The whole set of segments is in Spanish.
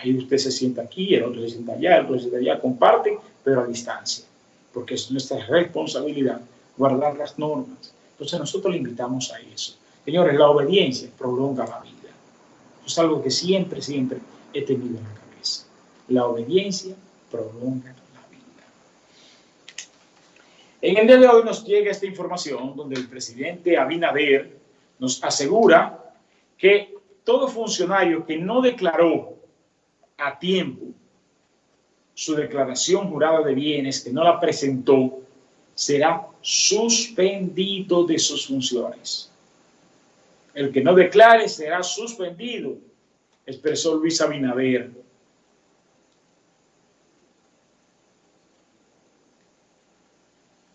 Ahí usted se sienta aquí, el otro se sienta allá, el otro se sienta allá, comparten, pero a distancia, porque es nuestra responsabilidad guardar las normas. Entonces nosotros le invitamos a eso. Señores, la obediencia prolonga la vida. Es algo que siempre, siempre he tenido en la cabeza. La obediencia prolonga la vida. En el día de hoy nos llega esta información donde el presidente Abinader nos asegura que todo funcionario que no declaró a tiempo su declaración jurada de bienes, que no la presentó, será suspendido de sus funciones. El que no declare será suspendido, expresó Luis Abinader.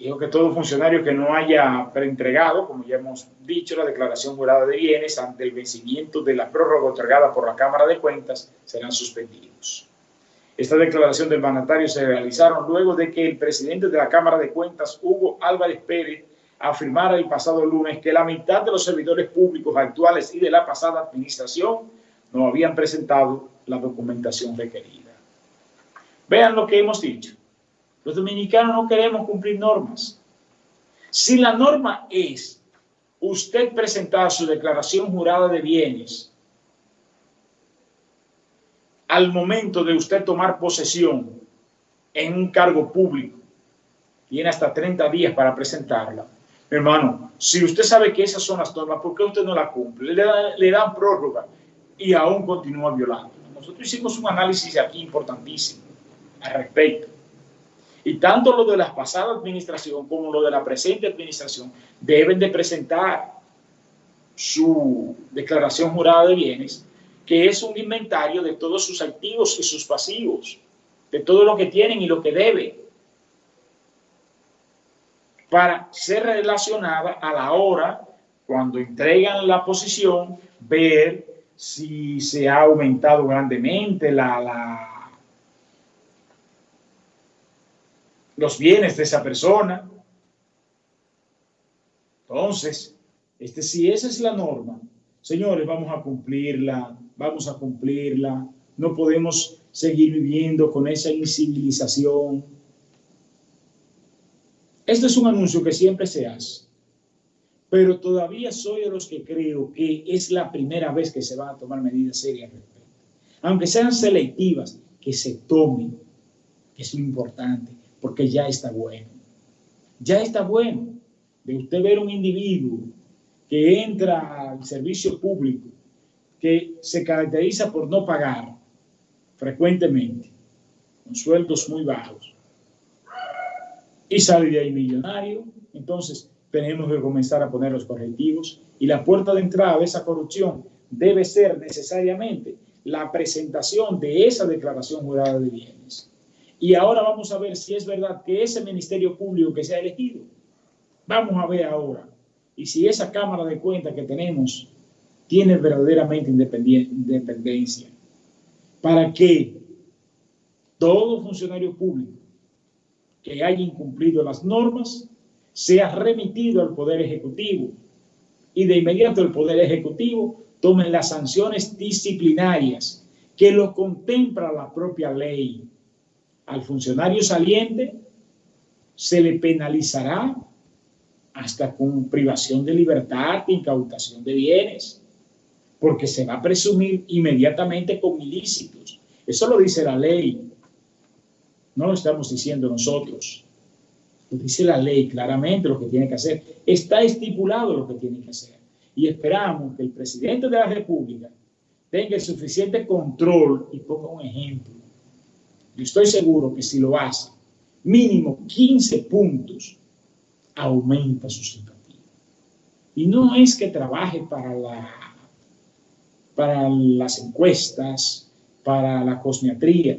Dijo que todo funcionario que no haya preentregado, como ya hemos dicho, la declaración jurada de bienes ante el vencimiento de la prórroga otorgada por la Cámara de Cuentas serán suspendidos. Esta declaración del mandatario se realizaron luego de que el presidente de la Cámara de Cuentas, Hugo Álvarez Pérez, afirmara el pasado lunes que la mitad de los servidores públicos actuales y de la pasada administración no habían presentado la documentación requerida. Vean lo que hemos dicho. Los dominicanos no queremos cumplir normas. Si la norma es usted presentar su declaración jurada de bienes al momento de usted tomar posesión en un cargo público, tiene hasta 30 días para presentarla. Hermano, si usted sabe que esas son las normas, ¿por qué usted no la cumple? Le, dan, prórroga y aún continúa violando. Nosotros hicimos un análisis aquí importantísimo al respecto. Y tanto lo de la pasada administración como lo de la presente administración deben de presentar su declaración jurada de bienes que es un inventario de todos sus activos y sus pasivos, de todo lo que tienen y lo que deben, para ser relacionada a la hora, cuando entregan la posición, ver si se ha aumentado grandemente la, la, los bienes de esa persona. Entonces, este, si esa es la norma, señores, vamos a cumplirla, vamos a cumplirla, no podemos seguir viviendo con esa incivilización. Este es un anuncio que siempre se hace, pero todavía soy de los que creo que es la primera vez que se van a tomar medidas serias respecto. Aunque sean selectivas, que se tomen, que es lo importante, porque ya está bueno. Ya está bueno de usted ver un individuo que entra al servicio público que se caracteriza por no pagar frecuentemente, con sueldos muy bajos, y sale de ahí millonario, entonces tenemos que comenzar a poner los correctivos y la puerta de entrada de esa corrupción debe ser necesariamente la presentación de esa declaración jurada de bienes. Y ahora vamos a ver si es verdad que ese ministerio público que se ha elegido, vamos a ver ahora, y si esa Cámara de Cuentas que tenemos tiene verdaderamente independencia. Para que todo funcionario público que haya incumplido las normas sea remitido al Poder Ejecutivo. Y de inmediato el Poder Ejecutivo tome las sanciones disciplinarias que lo contempla la propia ley. Al funcionario saliente se le penalizará hasta con privación de libertad, incautación de bienes porque se va a presumir inmediatamente con ilícitos. Eso lo dice la ley, no lo estamos diciendo nosotros. Lo dice la ley claramente lo que tiene que hacer. Está estipulado lo que tiene que hacer. Y esperamos que el presidente de la República tenga el suficiente control y ponga un ejemplo. Yo estoy seguro que si lo hace, mínimo 15 puntos, aumenta su simpatía. Y no es que trabaje para la para las encuestas, para la cosmiatría,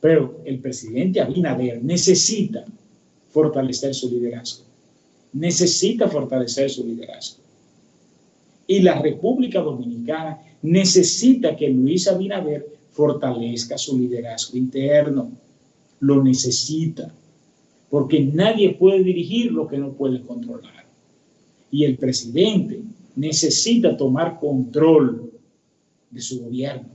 pero el presidente Abinader necesita fortalecer su liderazgo. Necesita fortalecer su liderazgo. Y la República Dominicana necesita que Luis Abinader fortalezca su liderazgo interno. Lo necesita. Porque nadie puede dirigir lo que no puede controlar. Y el presidente necesita tomar control de su gobierno.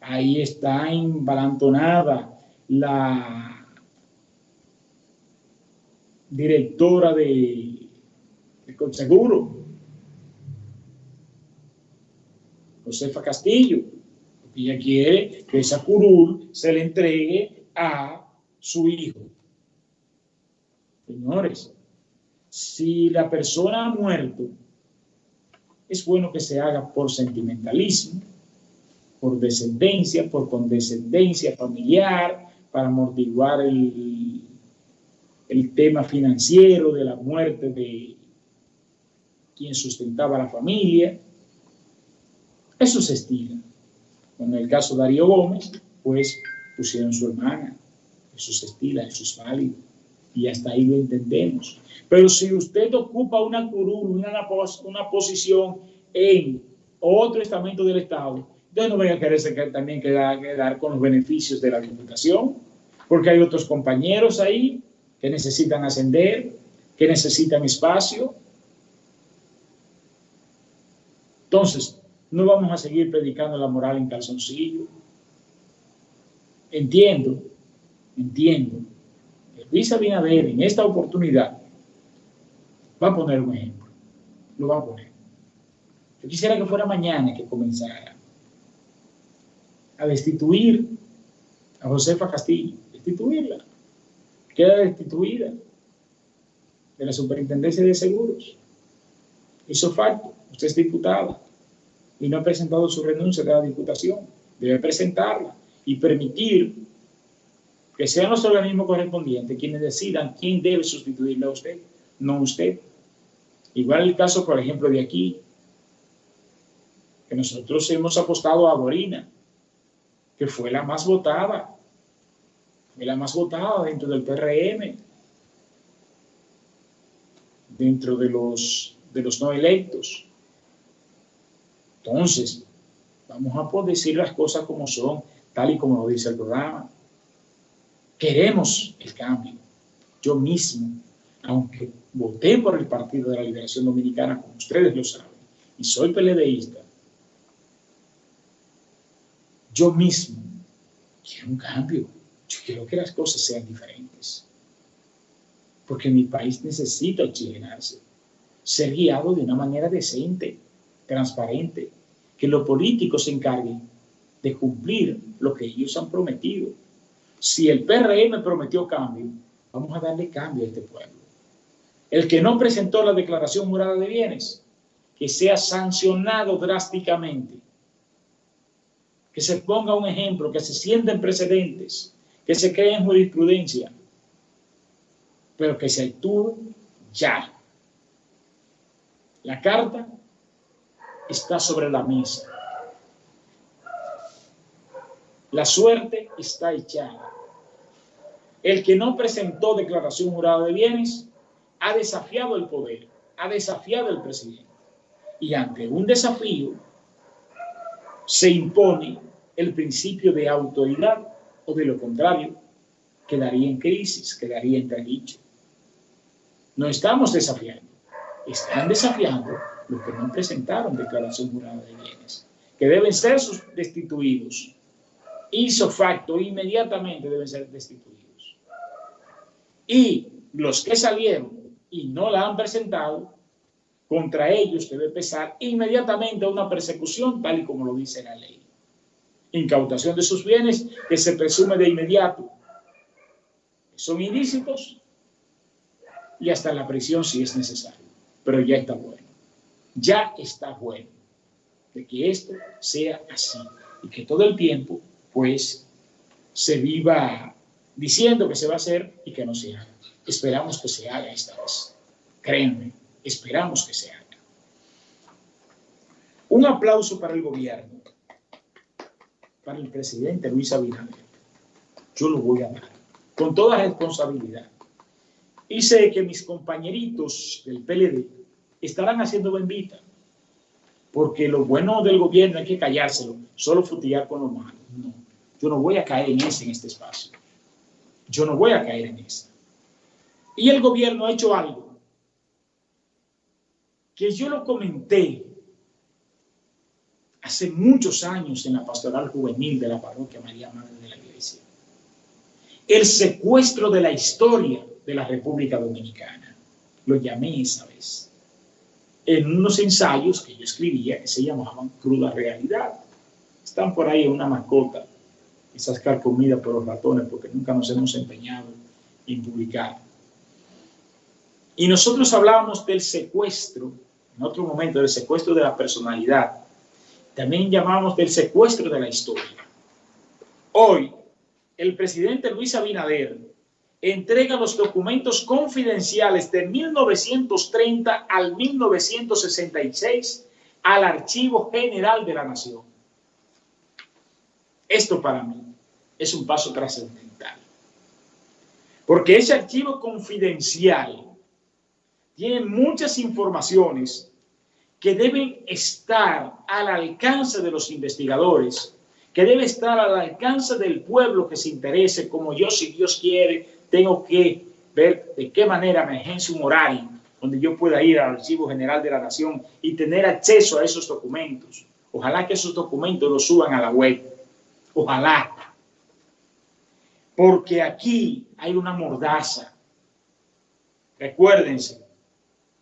Ahí está embalantonada la directora de, de Conseguro, Josefa Castillo, ella quiere que esa curul se le entregue a su hijo. Señores, si la persona ha muerto, es bueno que se haga por sentimentalismo, por descendencia, por condescendencia familiar, para amortiguar el, el tema financiero de la muerte de quien sustentaba la familia. Eso se estila. En el caso de Darío Gómez, pues pusieron su hermana. Eso se estila, eso es válido. Y hasta ahí lo entendemos. Pero si usted ocupa una curul, una, una posición en otro estamento del Estado, entonces no vaya a quererse que también quedar, quedar con los beneficios de la diputación, porque hay otros compañeros ahí que necesitan ascender, que necesitan espacio. Entonces, no vamos a seguir predicando la moral en calzoncillo. Entiendo, entiendo que Luis Abinader en esta oportunidad va a poner un ejemplo. Lo va a poner. Yo quisiera que fuera mañana que comenzara a destituir a Josefa Castillo, destituirla. Queda destituida de la Superintendencia de Seguros. Hizo falta, usted es diputada y no ha presentado su renuncia de la diputación. Debe presentarla y permitir que sean los organismos correspondientes quienes decidan quién debe sustituirle a usted, no usted. Igual el caso, por ejemplo, de aquí, que nosotros hemos apostado a Borina, que fue la más votada, fue la más votada dentro del PRM, dentro de los, de los no electos. Entonces, vamos a poder decir las cosas como son, tal y como lo dice el programa. Queremos el cambio. Yo mismo, aunque voté por el Partido de la Liberación Dominicana, como ustedes lo saben, y soy PLDista, yo mismo quiero un cambio. Yo quiero que las cosas sean diferentes. Porque mi país necesita oxigenarse, ser guiado de una manera decente transparente, que los políticos se encarguen de cumplir lo que ellos han prometido. Si el PRM prometió cambio, vamos a darle cambio a este pueblo. El que no presentó la declaración jurada de bienes, que sea sancionado drásticamente. Que se ponga un ejemplo, que se sienten precedentes, que se creen jurisprudencia, pero que se actúe ya. La carta está sobre la mesa. La suerte está echada. El que no presentó declaración jurada de bienes ha desafiado el poder, ha desafiado el presidente. Y ante un desafío se impone el principio de autoridad o de lo contrario, quedaría en crisis, quedaría en dicho. No estamos desafiando, están desafiando los que no presentaron declaración jurada de bienes, que deben ser destituidos. Hizo facto, inmediatamente deben ser destituidos. Y los que salieron y no la han presentado, contra ellos debe empezar inmediatamente una persecución, tal y como lo dice la ley. Incautación de sus bienes que se presume de inmediato. Son ilícitos y hasta la prisión si es necesario. Pero ya está bueno ya está bueno de que esto sea así y que todo el tiempo pues se viva diciendo que se va a hacer y que no se haga. Esperamos que se haga esta vez. Créanme, esperamos que se haga. Un aplauso para el gobierno, para el presidente Luis Abinader. Yo lo voy a dar, con toda responsabilidad. Y sé que mis compañeritos del PLD estarán haciendo bendita. Porque lo bueno del gobierno hay que callárselo, solo futillar con lo malo. No, yo no voy a caer en ese en este espacio. Yo no voy a caer en ese. Y el gobierno ha hecho algo que yo lo comenté hace muchos años en la pastoral juvenil de la parroquia María Madre de la Iglesia. El secuestro de la historia de la República Dominicana. Lo llamé esa vez. En unos ensayos que yo escribía que se llamaban Cruda Realidad. Están por ahí una mascota, quizás carcomida por los ratones porque nunca nos hemos empeñado en publicar. Y nosotros hablábamos del secuestro, en otro momento, del secuestro de la personalidad. También llamamos del secuestro de la historia. Hoy, el presidente Luis Abinader entrega los documentos confidenciales de 1930 al 1966 al Archivo General de la Nación. Esto para mí es un paso trascendental. Porque ese archivo confidencial tiene muchas informaciones que deben estar al alcance de los investigadores, que debe estar al alcance del pueblo que se interese, como yo, si Dios quiere, tengo que ver de qué manera me agencia un horario donde yo pueda ir al Archivo General de la Nación y tener acceso a esos documentos. Ojalá que esos documentos los suban a la web. Ojalá. Porque aquí hay una mordaza. Recuérdense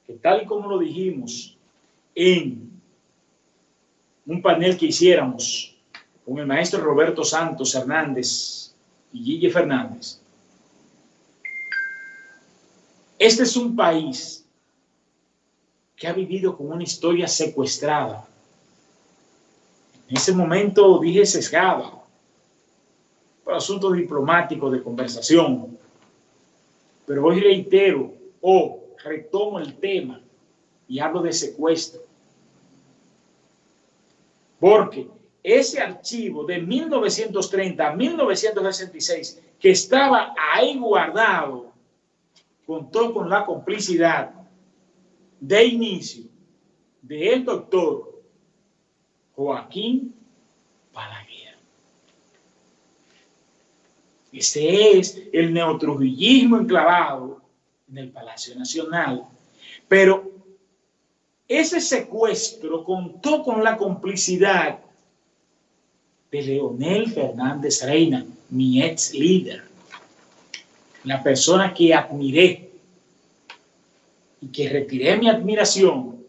que tal y como lo dijimos en un panel que hiciéramos con el maestro Roberto Santos Hernández y Gille Fernández, este es un país que ha vivido con una historia secuestrada. En ese momento dije sesgada, por asuntos diplomáticos de conversación. Pero hoy reitero o retomo el tema y hablo de secuestro. Porque ese archivo de 1930 a 1966 que estaba ahí guardado contó con la complicidad de inicio del doctor Joaquín Balaguer. Este es el neotrujillismo enclavado en el Palacio Nacional. Pero ese secuestro contó con la complicidad de Leonel Fernández Reina, mi ex líder la persona que admiré y que retiré mi admiración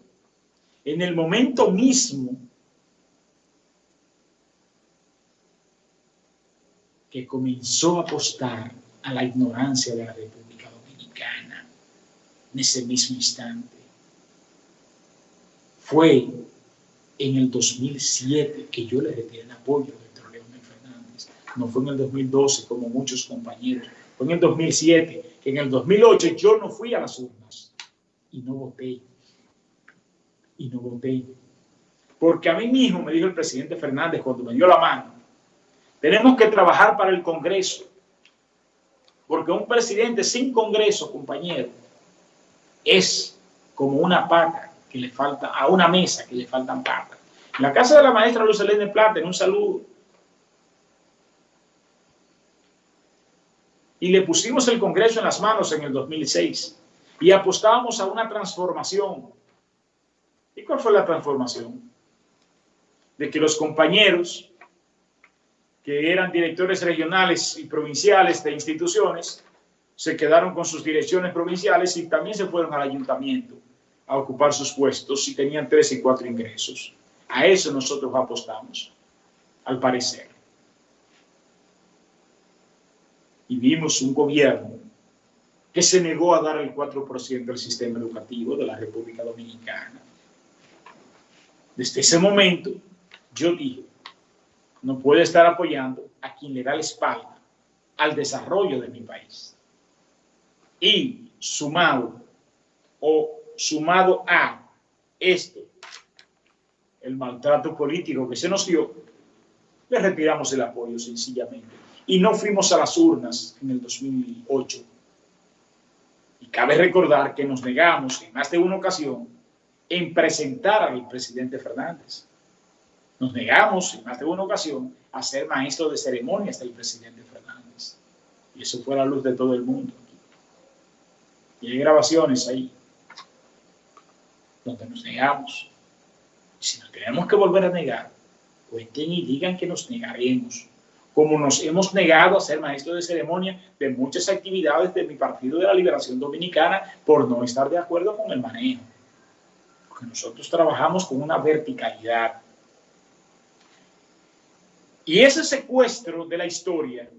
en el momento mismo que comenzó a apostar a la ignorancia de la República Dominicana en ese mismo instante. Fue en el 2007 que yo le retiré el apoyo Héctor Leónel Fernández. No fue en el 2012 como muchos compañeros en el 2007, que en el 2008 yo no fui a las urnas y no voté. Y no voté. Porque a mí mismo me dijo el presidente Fernández cuando me dio la mano, tenemos que trabajar para el Congreso. Porque un presidente sin Congreso, compañero, es como una pata que le falta, a una mesa que le faltan patas. En la casa de la maestra Luz Elena Plata, en un saludo, y le pusimos el Congreso en las manos en el 2006 y apostábamos a una transformación. ¿Y cuál fue la transformación? De que los compañeros que eran directores regionales y provinciales de instituciones se quedaron con sus direcciones provinciales y también se fueron al ayuntamiento a ocupar sus puestos y tenían tres y cuatro ingresos. A eso nosotros apostamos, al parecer. Y vimos un gobierno que se negó a dar el 4% del sistema educativo de la República Dominicana. Desde ese momento, yo dije, no puede estar apoyando a quien le da la espalda al desarrollo de mi país. Y sumado o sumado a esto, el maltrato político que se nos dio, le retiramos el apoyo sencillamente y no fuimos a las urnas en el 2008. Y cabe recordar que nos negamos en más de una ocasión en presentar al presidente Fernández. Nos negamos en más de una ocasión a ser maestro de ceremonias del presidente Fernández. Y eso fue la luz de todo el mundo. Y hay grabaciones ahí donde nos negamos. Si nos tenemos que volver a negar, cuenten y digan que nos negaremos. Como nos hemos negado a ser maestros de ceremonia de muchas actividades de mi Partido de la Liberación Dominicana por no estar de acuerdo con el manejo. Porque nosotros trabajamos con una verticalidad. Y ese secuestro de la historia